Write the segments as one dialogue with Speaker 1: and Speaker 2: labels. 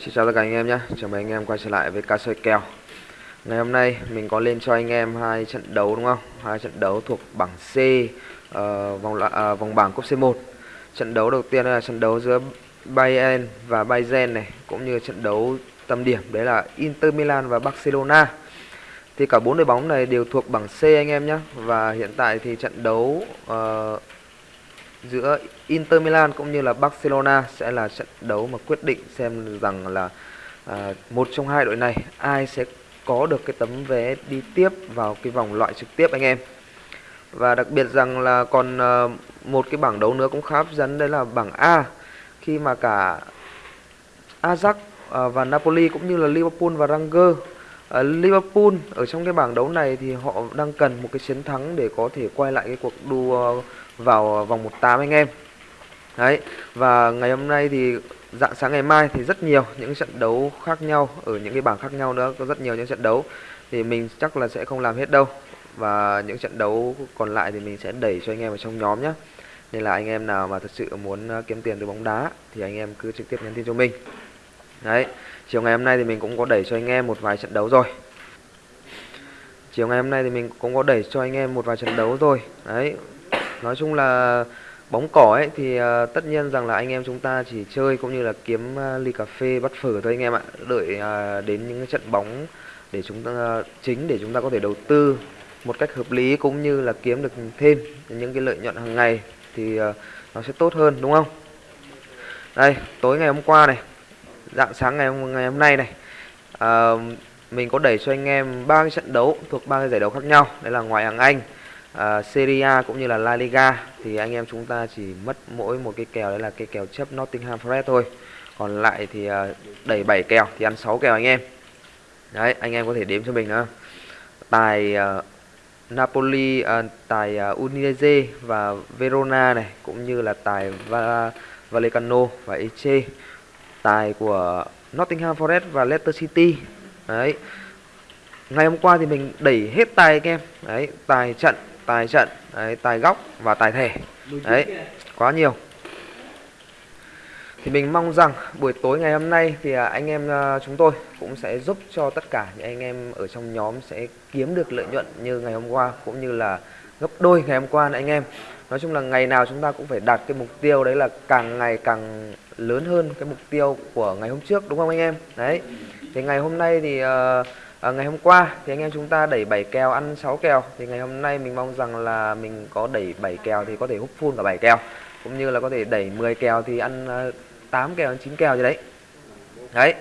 Speaker 1: Xin chào tất cả anh em nhé, chào mừng anh em quay trở lại với cá soi kèo. Ngày hôm nay mình có lên cho anh em hai trận đấu đúng không? Hai trận đấu thuộc bảng C uh, vòng uh, vòng bảng cúp C1 Trận đấu đầu tiên là trận đấu giữa Bayern và Bayern này Cũng như trận đấu tâm điểm đấy là Inter Milan và Barcelona. Thì cả bốn đội bóng này đều thuộc bảng C anh em nhé. Và hiện tại thì trận đấu uh, giữa Inter Milan cũng như là Barcelona sẽ là trận đấu mà quyết định xem rằng là à, một trong hai đội này ai sẽ có được cái tấm vé đi tiếp vào cái vòng loại trực tiếp anh em. Và đặc biệt rằng là còn à, một cái bảng đấu nữa cũng khá hấp dẫn đấy là bảng A khi mà cả Ajax à, và Napoli cũng như là Liverpool và Rangers Uh, Liverpool ở trong cái bảng đấu này thì họ đang cần một cái chiến thắng để có thể quay lại cái cuộc đua vào vòng 1/8 anh em. Đấy, và ngày hôm nay thì dạng sáng ngày mai thì rất nhiều những trận đấu khác nhau ở những cái bảng khác nhau nữa, có rất nhiều những trận đấu thì mình chắc là sẽ không làm hết đâu. Và những trận đấu còn lại thì mình sẽ đẩy cho anh em vào trong nhóm nhé. Nên là anh em nào mà thật sự muốn à, kiếm tiền từ bóng đá thì anh em cứ trực tiếp nhắn tin cho mình. Đấy, chiều ngày hôm nay thì mình cũng có đẩy cho anh em một vài trận đấu rồi. Chiều ngày hôm nay thì mình cũng có đẩy cho anh em một vài trận đấu rồi. Đấy, nói chung là bóng cỏ ấy thì uh, tất nhiên rằng là anh em chúng ta chỉ chơi cũng như là kiếm uh, ly cà phê bắt phở thôi anh em ạ. Đợi uh, đến những trận bóng để chúng ta uh, chính để chúng ta có thể đầu tư một cách hợp lý cũng như là kiếm được thêm những cái lợi nhuận hàng ngày thì uh, nó sẽ tốt hơn đúng không? Đây tối ngày hôm qua này dạng sáng ngày hôm, ngày hôm nay này uh, mình có đẩy cho anh em ba cái trận đấu thuộc ba cái giải đấu khác nhau. Đấy là ngoại hạng Anh uh, Serie A cũng như là La Liga thì anh em chúng ta chỉ mất mỗi một cái kèo đấy là cái kèo chấp Nottingham Forest thôi. Còn lại thì uh, đẩy 7 kèo thì ăn 6 kèo anh em. Đấy anh em có thể đếm cho mình nữa tài uh, Napoli uh, tài uh, Udinese và Verona này cũng như là tài Va Vallecano và Eche tài của Nottingham Forest và Leicester City. Đấy. Ngày hôm qua thì mình đẩy hết tài anh em. Đấy tài trận tài trận đấy, tài góc và tài thể. Đấy quá nhiều. Thì mình mong rằng buổi tối ngày hôm nay thì à, anh em à, chúng tôi cũng sẽ giúp cho tất cả những anh em ở trong nhóm sẽ kiếm được lợi nhuận như ngày hôm qua cũng như là gấp đôi ngày hôm qua này anh em. Nói chung là ngày nào chúng ta cũng phải đạt cái mục tiêu đấy là càng ngày càng lớn hơn cái mục tiêu của ngày hôm trước đúng không anh em? Đấy. Thì ngày hôm nay thì uh, à, ngày hôm qua thì anh em chúng ta đẩy 7 kèo ăn 6 kèo. Thì ngày hôm nay mình mong rằng là mình có đẩy 7 kèo thì có thể hút full cả 7 kèo. Cũng như là có thể đẩy 10 kèo thì ăn à, 8 kèo 9 kèo gì đấy. Đấy.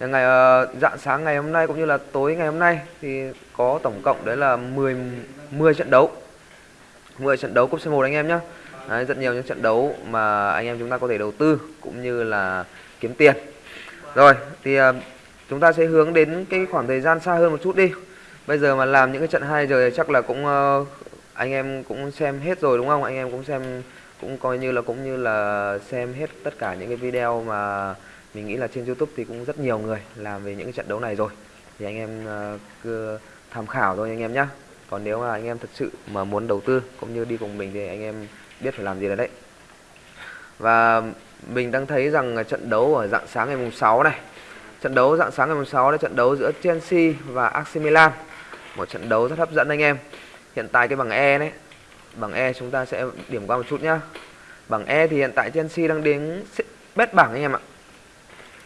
Speaker 1: Ngày ờ, dạng sáng ngày hôm nay cũng như là tối ngày hôm nay thì có tổng cộng đấy là 10 10 trận đấu. 10 trận đấu cúp C1 anh em nhé Đấy, rất nhiều những trận đấu mà anh em chúng ta có thể đầu tư cũng như là kiếm tiền. Rồi thì ờ, chúng ta sẽ hướng đến cái khoảng thời gian xa hơn một chút đi. Bây giờ mà làm những cái trận 2 giờ chắc là cũng uh, anh em cũng xem hết rồi đúng không? Anh em cũng xem cũng coi như là cũng như là xem hết tất cả những cái video mà mình nghĩ là trên YouTube thì cũng rất nhiều người làm về những cái trận đấu này rồi. Thì anh em uh, cứ tham khảo thôi anh em nhé còn nếu mà anh em thật sự mà muốn đầu tư cũng như đi cùng mình thì anh em biết phải làm gì đấy. Và mình đang thấy rằng trận đấu ở dạng sáng ngày mùng 6 này Trận đấu dạng sáng ngày 6 là trận đấu giữa Chelsea và AC Milan. Một trận đấu rất hấp dẫn anh em. Hiện tại cái bảng E đấy, bảng E chúng ta sẽ điểm qua một chút nhá. Bảng E thì hiện tại Chelsea đang đứng bét bảng anh em ạ.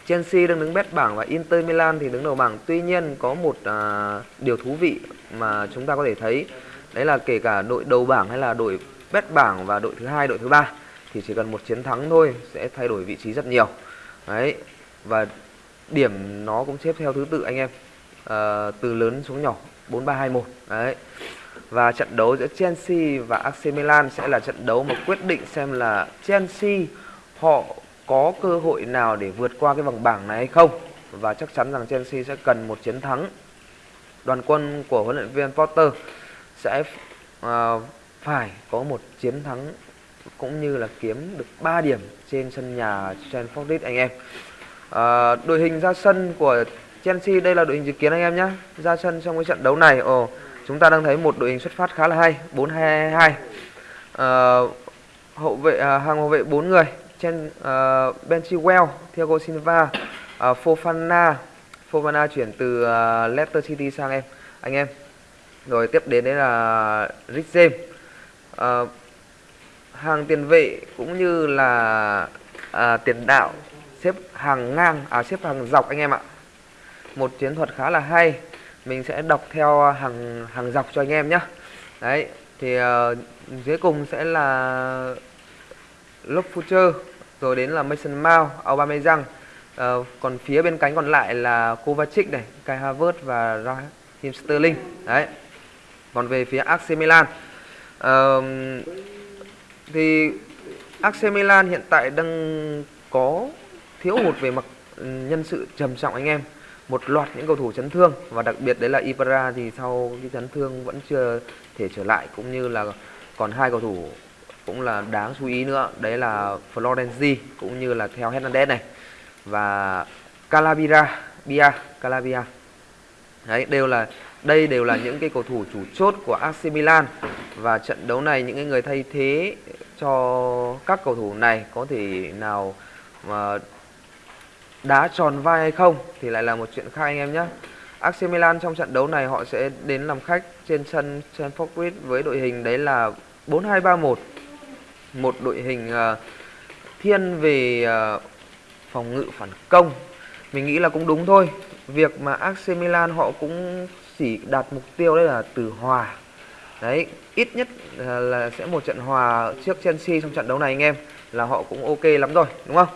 Speaker 1: Chelsea đang đứng bét bảng và Inter Milan thì đứng đầu bảng. Tuy nhiên có một à, điều thú vị mà chúng ta có thể thấy đấy là kể cả đội đầu bảng hay là đội bét bảng và đội thứ hai, đội thứ ba thì chỉ cần một chiến thắng thôi sẽ thay đổi vị trí rất nhiều. Đấy. Và điểm nó cũng xếp theo thứ tự anh em. À, từ lớn xuống nhỏ 4321 đấy. Và trận đấu giữa Chelsea và AC Milan sẽ là trận đấu mà quyết định xem là Chelsea họ có cơ hội nào để vượt qua cái vòng bảng này hay không. Và chắc chắn rằng Chelsea sẽ cần một chiến thắng. Đoàn quân của huấn luyện viên Potter sẽ uh, phải có một chiến thắng cũng như là kiếm được 3 điểm trên sân nhà Stamford Bridge anh em à, đội hình ra sân của Chelsea đây là đội hình dự kiến anh em nhé ra sân trong cái trận đấu này ồ chúng ta đang thấy một đội hình xuất phát khá là hay 4 2 2 à, hậu vệ à, hàng hậu vệ bốn người trên uh, ờ, Ben Chilwell, Thiago Silva uh, Fofana. Fofana chuyển từ uh, Leicester City sang em anh em. Rồi tiếp đến đấy là Rich James. Uh, hàng tiền vệ cũng như là à, tiền đạo xếp hàng ngang à xếp hàng dọc anh em ạ. Một chiến thuật khá là hay. Mình sẽ đọc theo à, hàng hàng dọc cho anh em nhé đấy thì uh, dưới cùng sẽ là Loftucher rồi đến là Mason Mount, Aubameyang. Uh, còn phía bên cánh còn lại là Kovacic này, Kai Havertz và Raheem Sterling. Đấy. Còn về phía AC Milan uh, thì AC Milan hiện tại đang có thiếu hụt về mặt ừ, nhân sự trầm trọng anh em. Một loạt những cầu thủ chấn thương và đặc biệt đấy là Ibra thì sau cái chấn thương vẫn chưa thể trở lại, cũng như là còn hai cầu thủ cũng là đáng chú ý nữa, đấy là Florenzi cũng như là theo Hernandez này. Và Calabria, Bia, Calabria. Đấy, đều là, đây đều là những cái cầu thủ chủ chốt của AC Milan. Và trận đấu này những người thay thế cho các cầu thủ này có thể nào mà đá tròn vai hay không thì lại là một chuyện khác anh em nhé. AC Milan trong trận đấu này họ sẽ đến làm khách trên sân Stamford Bridge với đội hình đấy là 4231, Một đội hình uh, thiên về uh, phòng ngự phản công. Mình nghĩ là cũng đúng thôi. Việc mà AC Milan họ cũng chỉ đạt mục tiêu đấy là từ hòa. Đấy, ít nhất ờ, là sẽ một trận hòa trước Chelsea trong trận đấu này anh em là họ cũng ok lắm rồi, đúng không?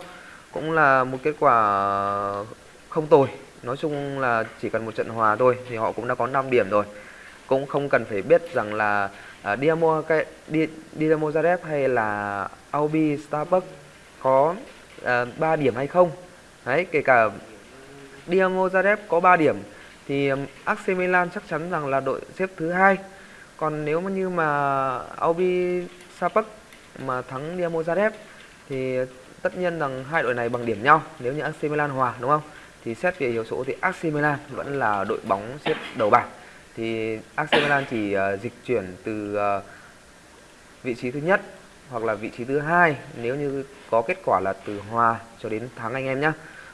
Speaker 1: Cũng là một kết quả không tồi. Nói chung là chỉ cần một trận hòa thôi thì họ cũng đã có 5 điểm rồi. Cũng không cần phải biết rằng là à, uh, Dinamo cái Dinamo Zagreb hay là Albi Starbucks có à, uh, 3 điểm hay không. Đấy kể cả Dinamo Zagreb có 3 điểm thì um, AC Milan chắc chắn rằng là đội xếp thứ hai. Còn nếu mà như mà Albi Starbucks mà thắng Dinamo Zagreb thì tất nhiên rằng hai đội này bằng điểm nhau nếu như AC Milan hòa đúng không? Thì xét về hiệu số thì AC Milan vẫn là đội bóng xếp đầu bảng. Thì AC Milan chỉ uh, dịch chuyển từ uh, vị trí thứ nhất hoặc là vị trí thứ hai nếu như có kết quả là từ hòa cho đến thắng anh em nhé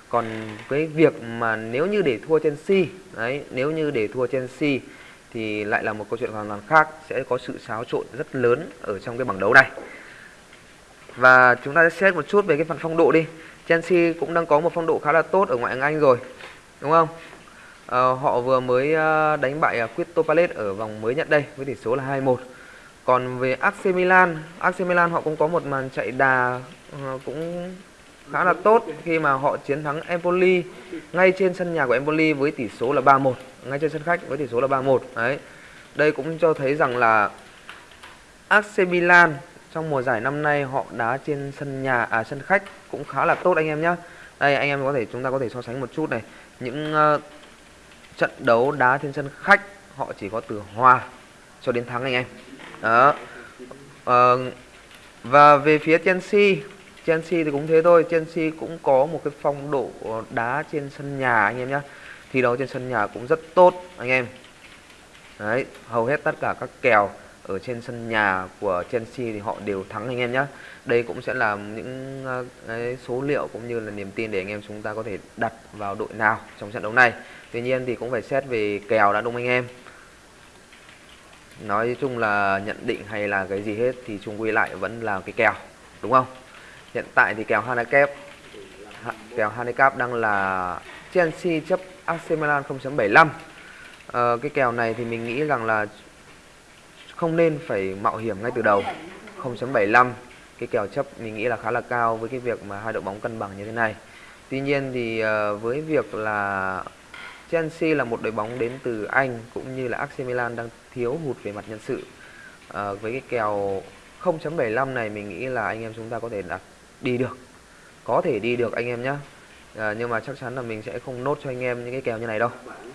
Speaker 1: còn cái việc mà nếu như để thua Chelsea đấy nếu như để thua Chelsea thì lại là một câu chuyện hoàn toàn khác sẽ có sự xáo trộn rất lớn ở trong cái bảng đấu này và chúng ta sẽ xét một chút về cái phần phong độ đi. Chelsea cũng đang có một phong độ khá là tốt ở ngoại hạng Anh rồi. Đúng không? À, họ vừa mới ờ, đánh bại ờ, Crystal Palace ở vòng mới nhất đây với tỷ số là 2-1. Còn về AC Milan, AC Milan họ cũng có một màn chạy đà ờ, cũng khá là tốt khi mà họ chiến thắng Empoli ngay trên sân nhà của Empoli với tỷ số là 3-1, ngay trên sân khách với tỷ số là 3-1. Đấy. Đây cũng cho thấy rằng là AC Milan trong mùa giải năm nay họ đá trên sân nhà à sân khách cũng khá là tốt anh em nhé đây anh em có thể chúng ta có thể so sánh một chút này. Những uh, trận đấu đá trên sân khách họ chỉ có từ hòa cho đến thắng anh em. Đó. Uh, và về phía Chelsea Chelsea thì cũng thế thôi. Chelsea cũng có một cái phong độ đá trên sân nhà anh em nhé thi đấu trên sân nhà cũng rất tốt anh em. Đấy hầu hết tất cả các kèo ở trên sân nhà của Chelsea thì họ đều thắng anh em nhé đây cũng sẽ là những ờ, cái số liệu cũng như là niềm tin để anh em chúng ta có thể đặt vào đội nào trong trận đấu này. Tuy nhiên thì cũng phải xét về kèo đã đúng anh em. Nói chung là nhận định hay là cái gì hết thì chung quy lại vẫn là cái kèo đúng không? Hiện tại thì kèo handicap kèo handicap đang là Chelsea chấp AC Milan 0.75 ờ, cái kèo này thì mình nghĩ rằng là không nên phải mạo hiểm ngay từ đầu. 0.75 cái kèo chấp mình nghĩ là khá là cao với cái việc mà hai đội bóng cân bằng như thế này. Tuy nhiên thì ờ, với việc là Chelsea là một đội bóng đến từ Anh cũng như là AC Milan đang thiếu hụt về mặt nhân sự à, với cái kèo 0.75 này mình nghĩ là anh em chúng ta có thể đặt đi được. Có thể đi được anh em nhé à, nhưng mà chắc chắn là mình sẽ không nốt cho anh em những cái kèo như này đâu.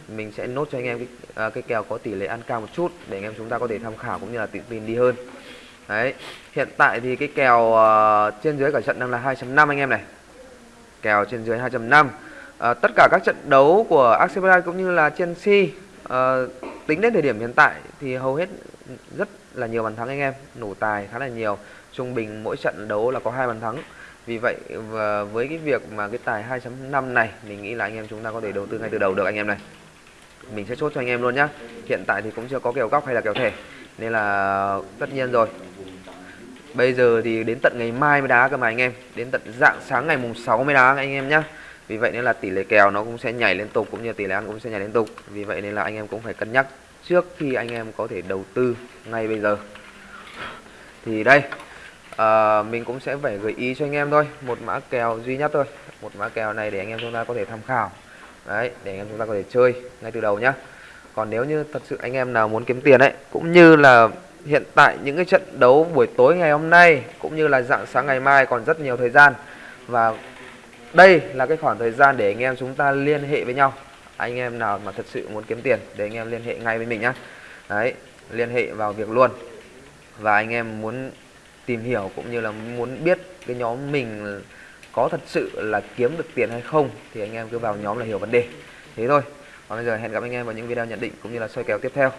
Speaker 1: Mình sẽ nốt cho anh em cái, à, cái kèo có tỷ lệ ăn cao một chút để anh em chúng ta có thể tham khảo cũng như là tự tin đi hơn. Đấy hiện tại thì cái kèo uh, trên dưới cả trận đang là 2.5 anh em này. Kèo trên dưới 2.5 à, tất cả các trận đấu của Arsenal cũng như là Chelsea uh, tính đến thời điểm hiện tại thì hầu hết rất là nhiều bàn thắng anh em. Nổ tài khá là nhiều. Trung bình mỗi trận đấu là có hai bàn thắng vì vậy, và với cái việc mà cái tài 2.5 này, mình nghĩ là anh em chúng ta có thể đầu tư ngay từ đầu được anh em này. Mình sẽ chốt cho anh em luôn nhá. Hiện tại thì cũng chưa có kèo góc hay là kèo thẻ, nên là tất nhiên rồi. Bây giờ thì đến tận ngày mai mới đá cơ mà anh em. Đến tận dạng sáng ngày mùng 6 mới đá anh em nhá. Vì vậy nên là tỷ lệ kèo nó cũng sẽ nhảy liên tục, cũng như tỷ lệ ăn cũng sẽ nhảy liên tục. Vì vậy nên là anh em cũng phải cân nhắc trước khi anh em có thể đầu tư ngay bây giờ. Thì đây à, mình cũng sẽ phải gợi ý cho anh em thôi. Một mã kèo duy nhất thôi. Một mã kèo này để anh em chúng ta có thể tham khảo. Đấy để anh em chúng ta có thể chơi ngay từ đầu nhá. Còn nếu như thật sự anh em nào muốn kiếm tiền ấy cũng như là hiện tại những cái trận đấu buổi tối ngày hôm nay cũng như là dạng sáng ngày mai còn rất nhiều thời gian. Và đây là cái khoảng thời gian để anh em chúng ta liên hệ với nhau. Anh em nào mà thật sự muốn kiếm tiền để anh em liên hệ ngay với mình nhá. Đấy liên hệ vào việc luôn. Và anh em muốn tìm hiểu cũng như là muốn biết cái nhóm mình có thật sự là kiếm được tiền hay không, thì anh em cứ vào nhóm là hiểu vấn đề. Thế thôi. Còn bây giờ hẹn gặp anh em vào những video nhận định cũng như là soi kèo tiếp theo.